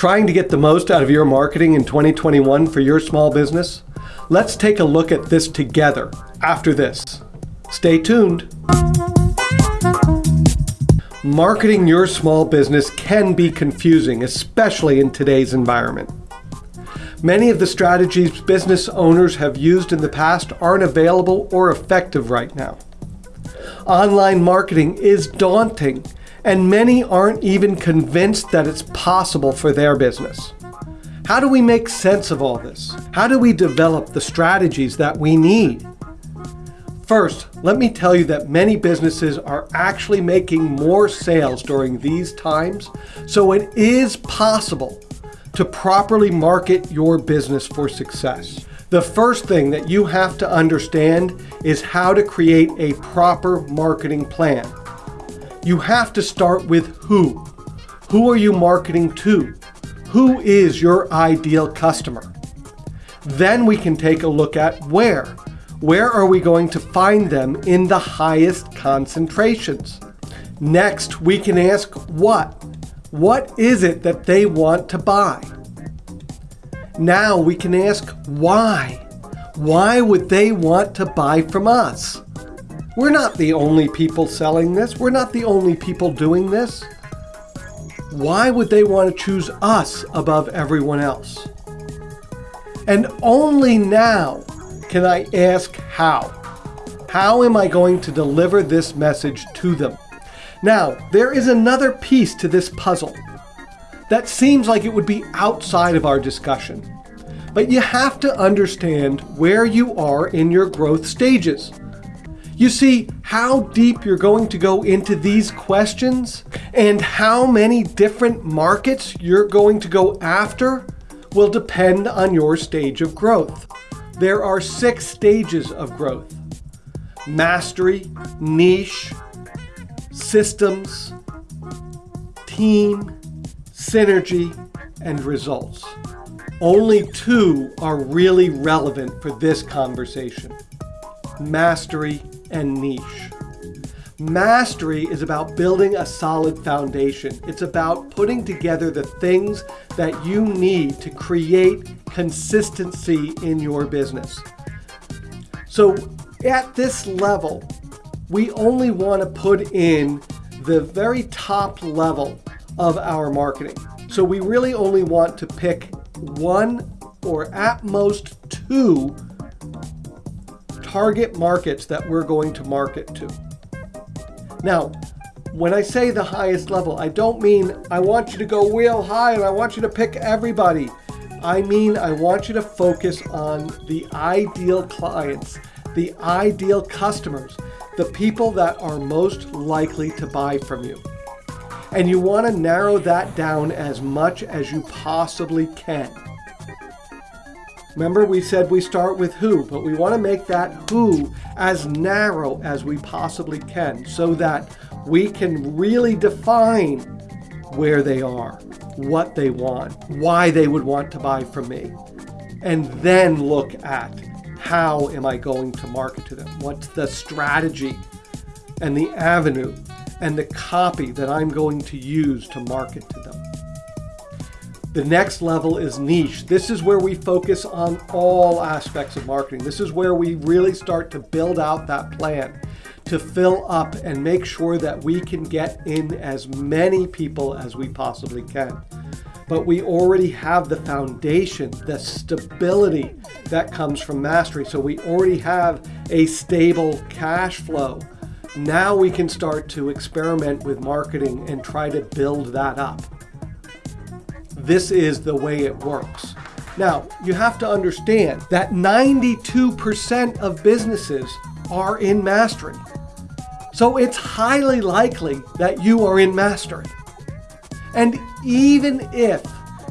Trying to get the most out of your marketing in 2021 for your small business? Let's take a look at this together after this. Stay tuned. Marketing your small business can be confusing, especially in today's environment. Many of the strategies business owners have used in the past aren't available or effective right now. Online marketing is daunting and many aren't even convinced that it's possible for their business. How do we make sense of all this? How do we develop the strategies that we need? First, let me tell you that many businesses are actually making more sales during these times, so it is possible to properly market your business for success. The first thing that you have to understand is how to create a proper marketing plan. You have to start with who. Who are you marketing to? Who is your ideal customer? Then we can take a look at where. Where are we going to find them in the highest concentrations? Next, we can ask what. What is it that they want to buy? Now we can ask why. Why would they want to buy from us? We're not the only people selling this. We're not the only people doing this. Why would they want to choose us above everyone else? And only now can I ask how. How am I going to deliver this message to them? Now, there is another piece to this puzzle that seems like it would be outside of our discussion. But you have to understand where you are in your growth stages. You see, how deep you're going to go into these questions and how many different markets you're going to go after will depend on your stage of growth. There are six stages of growth. Mastery, niche, systems, team, synergy, and results. Only two are really relevant for this conversation. Mastery and niche. Mastery is about building a solid foundation. It's about putting together the things that you need to create consistency in your business. So at this level, we only want to put in the very top level of our marketing. So we really only want to pick one or at most two target markets that we're going to market to. Now, when I say the highest level, I don't mean I want you to go real high and I want you to pick everybody. I mean, I want you to focus on the ideal clients, the ideal customers, the people that are most likely to buy from you. And you want to narrow that down as much as you possibly can. Remember we said we start with who, but we want to make that who as narrow as we possibly can so that we can really define where they are, what they want, why they would want to buy from me, and then look at how am I going to market to them? What's the strategy and the avenue and the copy that I'm going to use to market to them? The next level is niche. This is where we focus on all aspects of marketing. This is where we really start to build out that plan to fill up and make sure that we can get in as many people as we possibly can. But we already have the foundation, the stability that comes from mastery. So we already have a stable cash flow. Now we can start to experiment with marketing and try to build that up this is the way it works. Now, you have to understand that 92% of businesses are in mastery. So it's highly likely that you are in mastery. And even if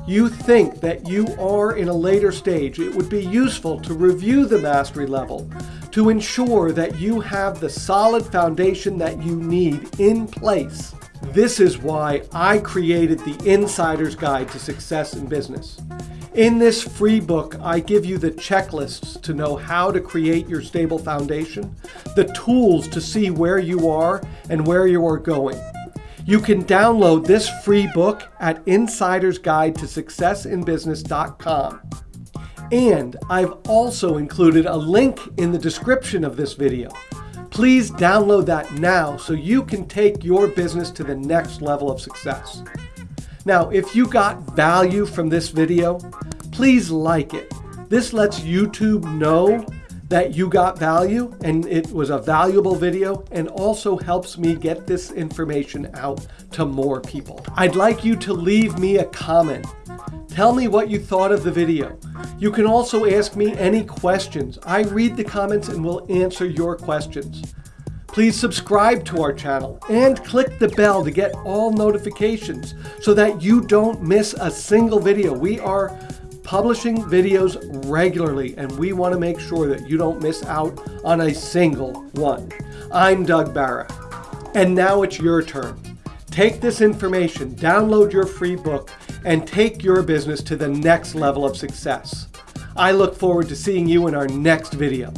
you think that you are in a later stage, it would be useful to review the mastery level to ensure that you have the solid foundation that you need in place this is why I created the Insider's Guide to Success in Business. In this free book, I give you the checklists to know how to create your stable foundation, the tools to see where you are and where you are going. You can download this free book at Insider's Guide to SuccessInBusiness.com. And I've also included a link in the description of this video. Please download that now so you can take your business to the next level of success. Now, if you got value from this video, please like it. This lets YouTube know that you got value and it was a valuable video and also helps me get this information out to more people. I'd like you to leave me a comment. Tell me what you thought of the video. You can also ask me any questions. I read the comments and will answer your questions. Please subscribe to our channel and click the bell to get all notifications so that you don't miss a single video. We are publishing videos regularly and we want to make sure that you don't miss out on a single one. I'm Doug Barra and now it's your turn. Take this information, download your free book, and take your business to the next level of success. I look forward to seeing you in our next video.